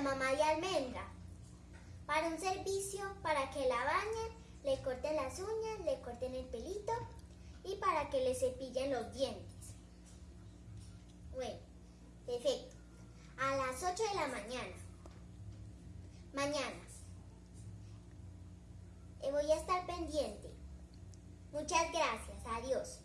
mamá de almendra. Para un servicio, para que la bañen, le corten las uñas, le corten el pelito y para que le cepillen los dientes. Bueno, perfecto. A las 8 de la mañana. Mañana. Eh, voy a estar pendiente. Muchas gracias. Adiós.